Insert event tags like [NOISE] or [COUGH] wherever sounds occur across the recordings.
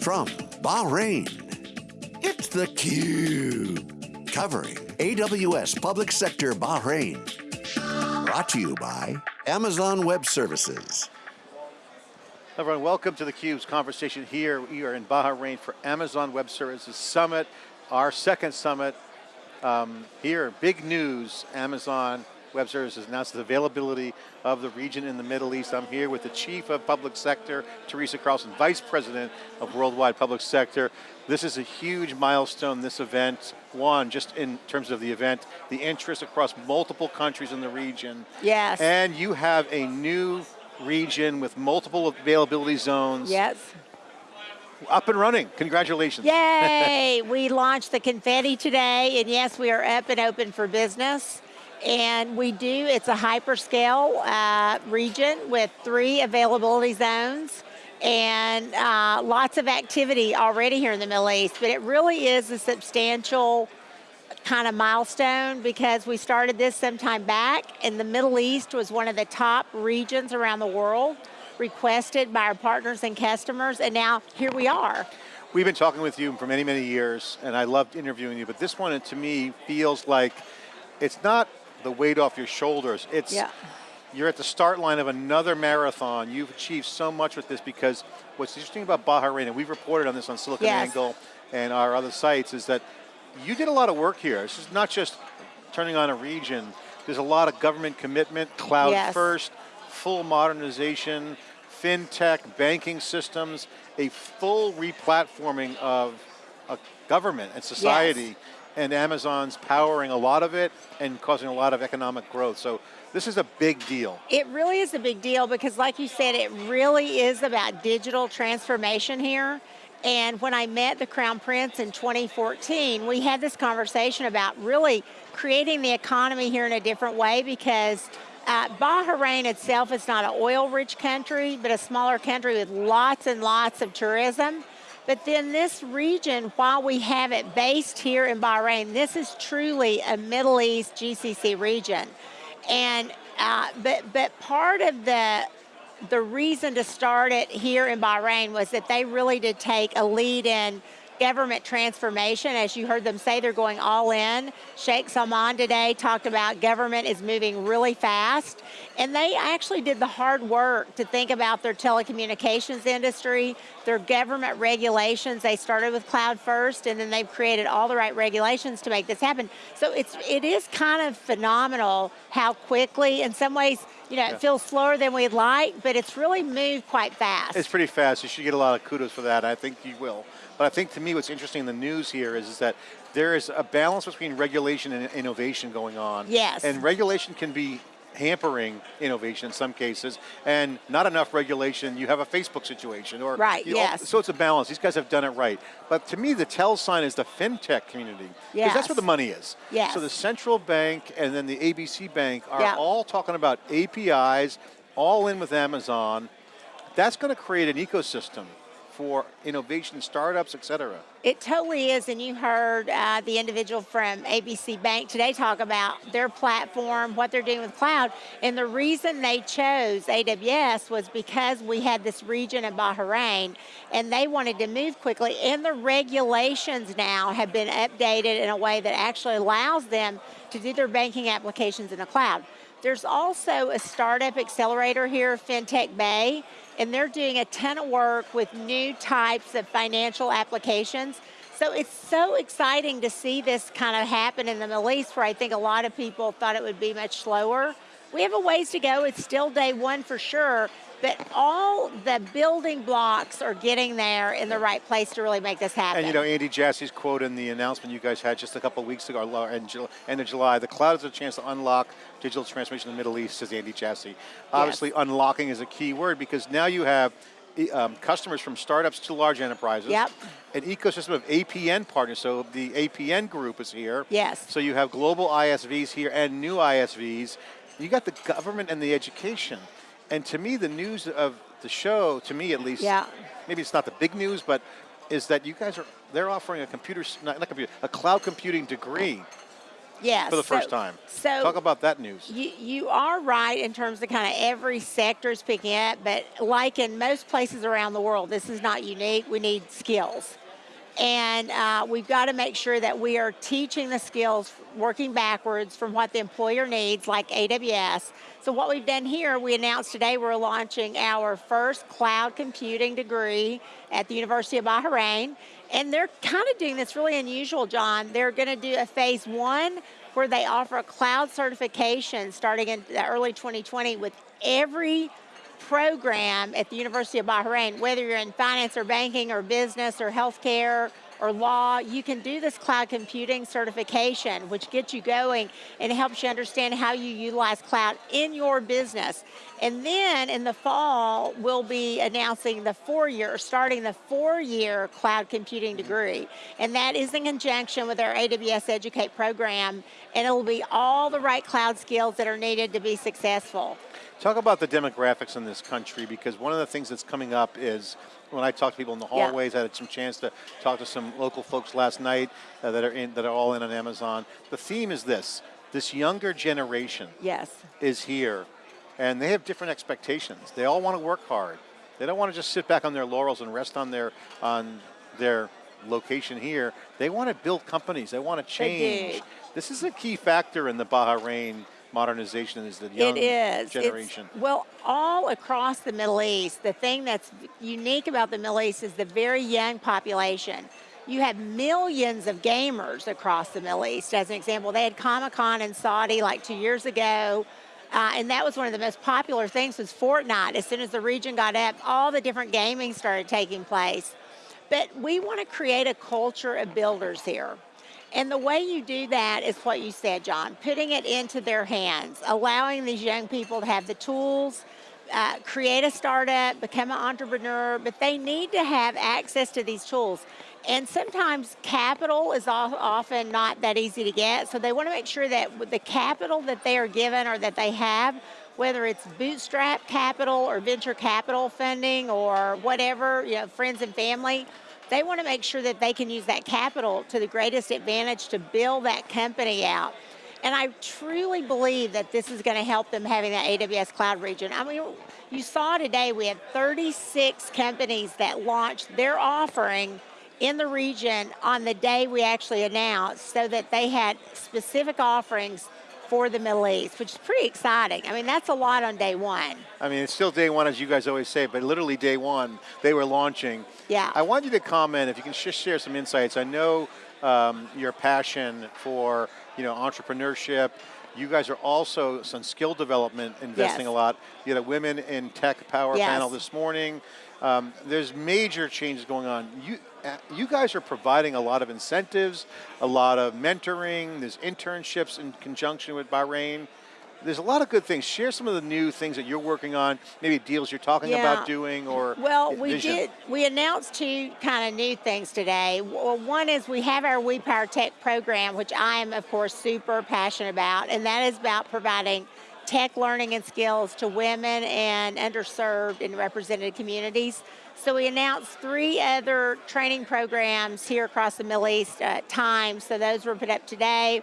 From Bahrain, it's theCUBE. Covering AWS Public Sector Bahrain. Brought to you by Amazon Web Services. Everyone, welcome to theCUBE's conversation here. We are in Bahrain for Amazon Web Services Summit, our second summit. Um, here, big news, Amazon Web Services announced the availability of the region in the Middle East. I'm here with the Chief of Public Sector, Teresa Carlson, Vice President of Worldwide Public Sector. This is a huge milestone, this event. One, just in terms of the event, the interest across multiple countries in the region. Yes. And you have a new region with multiple availability zones. Yes. Up and running, congratulations. Yay, [LAUGHS] we launched the confetti today, and yes, we are up and open for business. And we do, it's a hyperscale uh, region with three availability zones and uh, lots of activity already here in the Middle East, but it really is a substantial kind of milestone because we started this some time back and the Middle East was one of the top regions around the world requested by our partners and customers and now here we are. We've been talking with you for many, many years and I loved interviewing you, but this one to me feels like it's not the weight off your shoulders. It's yeah. You're at the start line of another marathon. You've achieved so much with this because what's interesting about Bahrain, and we've reported on this on SiliconANGLE yes. and our other sites, is that you did a lot of work here. This is not just turning on a region. There's a lot of government commitment, cloud yes. first, full modernization, fintech, banking systems, a full replatforming of a government and society. Yes and Amazon's powering a lot of it and causing a lot of economic growth. So this is a big deal. It really is a big deal because like you said, it really is about digital transformation here. And when I met the Crown Prince in 2014, we had this conversation about really creating the economy here in a different way because uh, Bahrain itself is not an oil-rich country, but a smaller country with lots and lots of tourism. But then this region, while we have it based here in Bahrain, this is truly a Middle East GCC region. And, uh, but, but part of the, the reason to start it here in Bahrain was that they really did take a lead in government transformation. As you heard them say, they're going all in. Sheikh Salman today talked about government is moving really fast. And they actually did the hard work to think about their telecommunications industry, their government regulations. They started with cloud first, and then they've created all the right regulations to make this happen. So it's, it is kind of phenomenal how quickly, in some ways, you know, yeah. it feels slower than we'd like, but it's really moved quite fast. It's pretty fast. You should get a lot of kudos for that. I think you will. But I think to me what's interesting in the news here is, is that there is a balance between regulation and innovation going on. Yes. And regulation can be hampering innovation in some cases, and not enough regulation, you have a Facebook situation. or Right, yes. so it's a balance, these guys have done it right. But to me, the tell sign is the FinTech community, because yes. that's where the money is. Yes. So the central bank and then the ABC bank are yeah. all talking about APIs, all in with Amazon. That's going to create an ecosystem for innovation, startups, et cetera. It totally is, and you heard uh, the individual from ABC Bank today talk about their platform, what they're doing with cloud, and the reason they chose AWS was because we had this region in Bahrain, and they wanted to move quickly, and the regulations now have been updated in a way that actually allows them to do their banking applications in the cloud. There's also a startup accelerator here, FinTech Bay, and they're doing a ton of work with new types of financial applications. So it's so exciting to see this kind of happen in the Middle East where I think a lot of people thought it would be much slower. We have a ways to go, it's still day one for sure, but all the building blocks are getting there in the right place to really make this happen. And you know, Andy Jassy's quote in the announcement you guys had just a couple weeks ago, end of July, the cloud is a chance to unlock digital transformation in the Middle East, says Andy Jassy. Obviously, yes. unlocking is a key word because now you have um, customers from startups to large enterprises. Yep. An ecosystem of APN partners, so the APN group is here. Yes. So you have global ISVs here and new ISVs. You got the government and the education. And to me, the news of the show, to me at least, yeah. maybe it's not the big news, but is that you guys are, they're offering a computer, not, not computer, a cloud computing degree. Yes. For the so- first time. So Talk about that news. You, you are right in terms of kind of every sector is picking up, but like in most places around the world, this is not unique. We need skills. And uh, we've got to make sure that we are teaching the skills working backwards from what the employer needs, like AWS. So, what we've done here, we announced today we're launching our first cloud computing degree at the University of Bahrain. And they're kind of doing this really unusual, John. They're going to do a phase one where they offer a cloud certification starting in early 2020 with every program at the University of Bahrain, whether you're in finance or banking or business or healthcare or law, you can do this cloud computing certification, which gets you going and helps you understand how you utilize cloud in your business. And then in the fall, we'll be announcing the four-year, starting the four-year cloud computing degree. And that is in conjunction with our AWS Educate program, and it'll be all the right cloud skills that are needed to be successful. Talk about the demographics in this country because one of the things that's coming up is when I talk to people in the Yeah. hallways, I had some chance to talk to some local folks last night uh, that are in that are all in on Amazon. The theme is this: this younger generation Yes. is here, and they have different expectations. They all want to work hard. They don't want to just sit back on their laurels and rest on their on their location here. They want to build companies. They want to change. This is a key factor in the Bahrain modernization is the young it is. It's- generation. well, all across the Middle East, the thing that's unique about the Middle East is the very young population. You have millions of gamers across the Middle East. As an example, they had Comic Con in Saudi like two years ago. Uh, and that was one of the most popular things was Fortnite. As soon as the region got up, all the different gaming started taking place. But we want to create a culture of builders here. And the way you do that is what you said, John, putting it into their hands, allowing these young people to have the tools, uh, create a startup, become an entrepreneur, but they need to have access to these tools. And sometimes capital is often not that easy to get, so they want to make sure that the capital that they are given or that they have, whether it's bootstrap capital or venture capital funding or whatever, you know, friends and family, they want to make sure that they can use that capital to the greatest advantage to build that company out. And I truly believe that this is going to help them having that AWS cloud region. I mean, you saw today we had 36 companies that launched their offering in the region on the day we actually announced so that they had specific offerings for the Middle East, which is pretty exciting. I mean, that's a lot on day one. I mean, it's still day one, as you guys always say, but literally day one, they were launching. Yeah. I want you to comment if you can just share some insights. I know um, your passion for you know entrepreneurship. You guys are also some skill development investing Yes. a lot. You had a women in tech power Yes. panel this morning. Um, there's major changes going on. You uh, you guys are providing a lot of incentives, a lot of mentoring. There's internships in conjunction with Bahrain. There's a lot of good things. Share some of the new things that you're working on, maybe deals you're talking Yeah. about doing or Well, we vision. did. We announced two kind of new things today. Well, one is we have our We Power Tech program, which I am, of course, super passionate about, and that is about providing tech learning and skills to women and underserved and represented communities. So we announced three other training programs here across the Middle East at times. So those were put up today,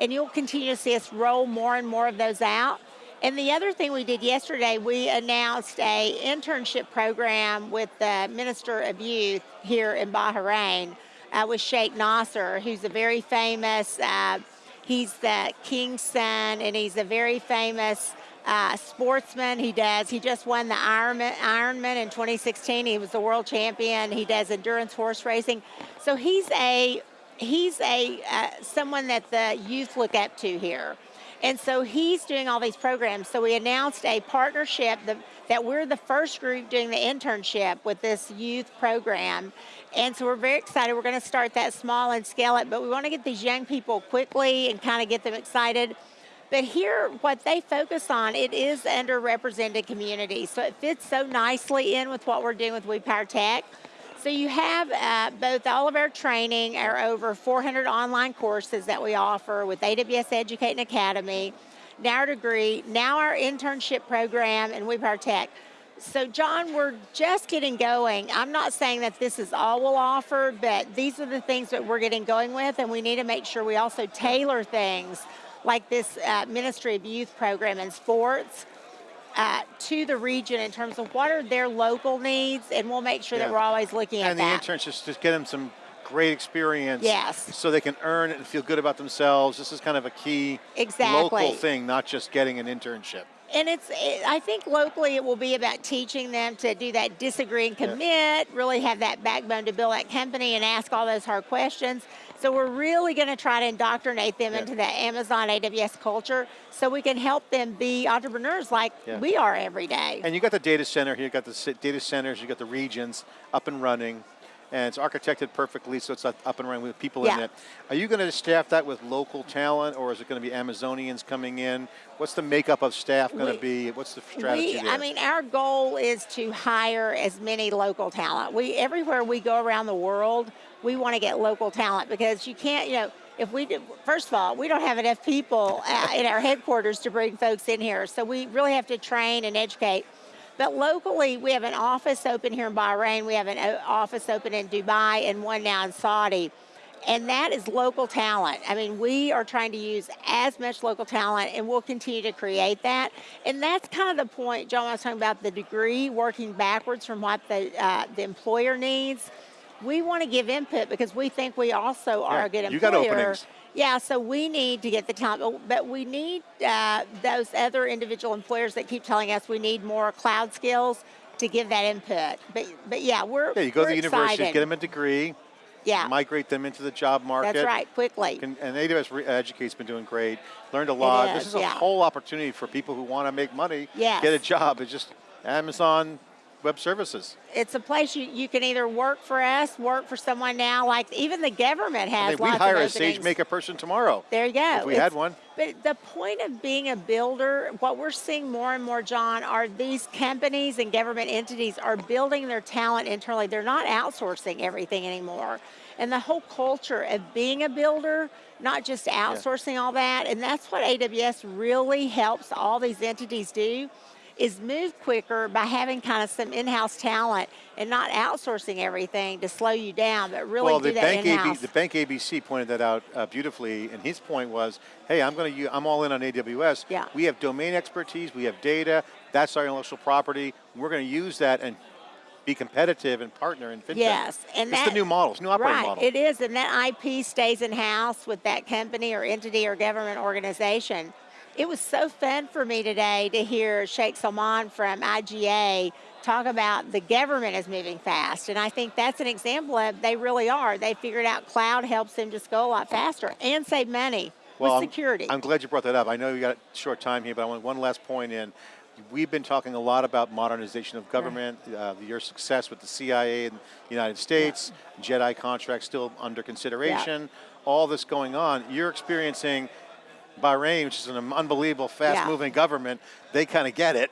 and you'll continue to see us roll more and more of those out. And the other thing we did yesterday, we announced a internship program with the Minister of Youth here in Bahrain uh, with Sheikh Nasser, who's a very famous, uh, he's the king's son, and he's a very famous uh, sportsman. He does, he just won the Ironman, Ironman in 2016. He was the world champion. He does endurance horse racing. So he's a, he's a, uh, someone that the youth look up to here. And so he's doing all these programs. So we announced a partnership that, that we're the first group doing the internship with this youth program. And so we're very excited. We're going to start that small and scale it, but we want to get these young people quickly and kind of get them excited. But here, what they focus on, it is underrepresented communities. So it fits so nicely in with what we're doing with We Power Tech. So you have uh, both all of our training, our over 400 online courses that we offer with AWS Educate and Academy, now our degree, now our internship program, and We Power Tech. So, John, we're just getting going. I'm not saying that this is all we'll offer, but these are the things that we're getting going with, and we need to make sure we also tailor things like this uh, Ministry of Youth program in sports uh, to the region in terms of what are their local needs, and we'll make sure Yeah. that we're always looking at And the internships just to get them some great experience. Yes. So they can earn it and feel good about themselves. This is kind of a key Exactly. local thing, not just getting an internship. And it's, it, I think locally it will be about teaching them to do that disagree and commit, really have that backbone to build that company and ask all those hard questions. So we're really going to try to indoctrinate them Yeah. into the Amazon AWS culture so we can help them be entrepreneurs like Yeah. we are every day. And you got the data center here, you got the data centers, you got the regions up and running, and it's architected perfectly, so it's up and running with people in it. Are you going to staff that with local talent, or is it going to be Amazonians coming in? What's the makeup of staff going We- to be? What's the strategy We, there? I mean, our goal is to hire as many local talent. We everywhere we go around the world, we want to get local talent because you can't, you know, if we do, first of all, we don't have enough people uh, in our headquarters to bring folks in here, so we really have to train and educate. But locally, we have an office open here in Bahrain. We have an office open in Dubai and one now in Saudi. And that is local talent. I mean, we are trying to use as much local talent and we'll continue to create that. And that's kind of the point, John, I was talking about the degree, working backwards from what the, uh, the employer needs. We want to give input because we think we also are Yeah, a good employer. you got openings. Yeah, so we need to get the talent, but- we need uh, those other individual employers that keep telling us we need more cloud skills to give that input. But but yeah, we're yeah, you go to the university, get them a degree, yeah, migrate them into the job market. that's right. Quickly, And AWS Educate's been doing great. Learned a lot. is, this is a yeah. whole opportunity for people who want to make money, Yes. get a job. It's just Amazon Web Services. it's a place you, you can either work for us, work for someone now. Like even the government has I mean, we'd hire a openings. SageMaker person tomorrow. There you go. If we had one. But the point of being a builder, what we're seeing more and more, John, are these companies and government entities are building their talent internally. They're not outsourcing everything anymore. And the whole culture of being a builder, not just outsourcing all that, and that's what AWS really helps all these entities do is move quicker by having kind of some in-house talent and not outsourcing everything to slow you down, but really well, do the that bank, in-house. the bank ABC pointed that out uh, beautifully, and his point was, "Hey, I'm going to, I'm all in on AWS. Yeah. We have domain expertise, we have data. That's our intellectual property. We're going to use that and be competitive and partner in fintech. Yes, and that's the new model, it's new operating right, model. it is, and that IP stays in house with that company or entity or government organization. It was so fun for me today to hear Sheikh Salman from IGA talk about the government is moving fast, and I think that's an example of they really are. They figured out cloud helps them just go a lot faster and save money well, with I'm- security. I'm, glad you brought that up. I know you got a short time here, but I want one last point in. We've been talking a lot about modernization of government, uh, your success with the CIA in the United States, JEDI contract still under consideration, all this going on. You're experiencing Bahrain, which is an unbelievable, fast-moving government. They kind of get it.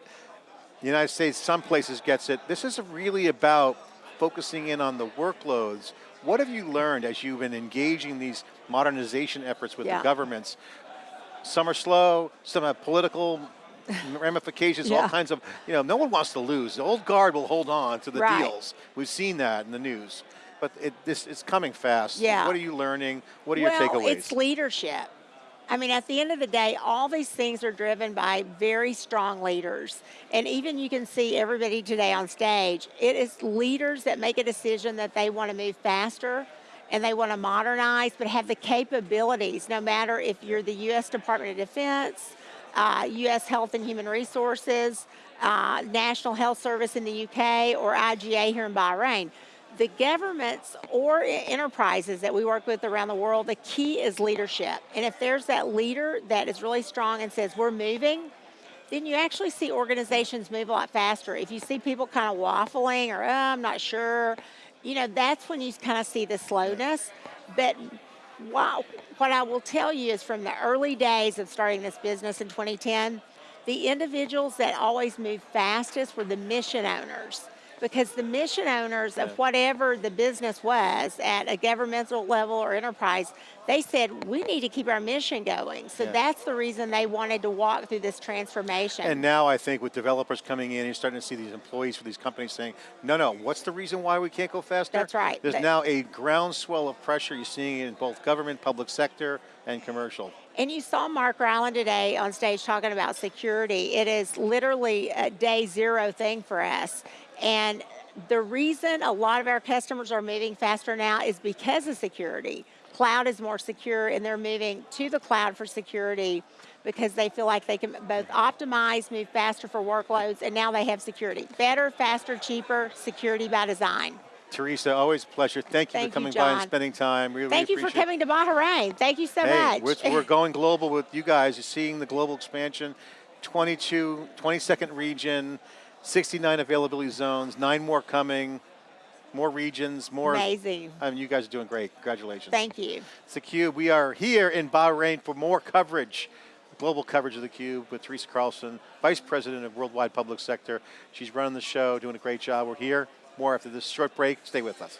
The United States, some places gets it. This is really about focusing in on the workloads. What have you learned as you've been engaging these modernization efforts with Yeah. the governments? Some are slow, some have political [LAUGHS] ramifications, all kinds of, you know, no one wants to lose. The old guard will hold on to the Right. deals. We've seen that in the news. But it, this, it's coming fast. Yeah. What are you learning? What are well, your takeaways? it's leadership. I mean, at the end of the day, all these things are driven by very strong leaders. And even you can see everybody today on stage, it is leaders that make a decision that they want to move faster and they want to modernize, but have the capabilities, no matter if you're the U.S. Department of Defense, uh, U.S. Health and Human Resources, uh, National Health Service in the UK, or IGA here in Bahrain the governments or enterprises that we work with around the world, the key is leadership. And if there's that leader that is really strong and says, we're moving, then you actually see organizations move a lot faster. If you see people kind of waffling or, oh, I'm not sure, you know, that's when you kind of see the slowness. But wow, what I will tell you is from the early days of starting this business in 2010, the individuals that always moved fastest were the mission owners because the mission owners of whatever the business was at a governmental level or enterprise, they said we need to keep our mission going. So Yeah. that's the reason they wanted to walk through this transformation. And now I think with developers coming in, you're starting to see these employees for these companies saying, no, no, what's the reason why we can't go faster? That's right. There's now a groundswell of pressure. You're seeing it in both government, public sector, and commercial. And you saw Mark Ryland today on stage talking about security. It is literally a day zero thing for us. And the reason a lot of our customers are moving faster now is because of security. Cloud is more secure, and they're moving to the cloud for security because they feel like they can both optimize, move faster for workloads, and now they have security. Better, faster, cheaper, security by design. Teresa, always a pleasure. Thank you Thank for you, coming by and spending time. Really Thank you for coming to Bahrain. Thank you so Hey, much. we're, we're [LAUGHS] going global with you guys. You're seeing the global expansion, 22, 22nd region, 69 availability zones, nine more coming, more regions, more. Amazing. I mean, you guys are doing great. Congratulations. Thank you. It's theCUBE. We are here in Bahrain for more coverage, global coverage of theCUBE with Teresa Carlson, Vice President of Worldwide Public Sector. She's running the show, doing a great job. We're here. More after this short break. Stay with us.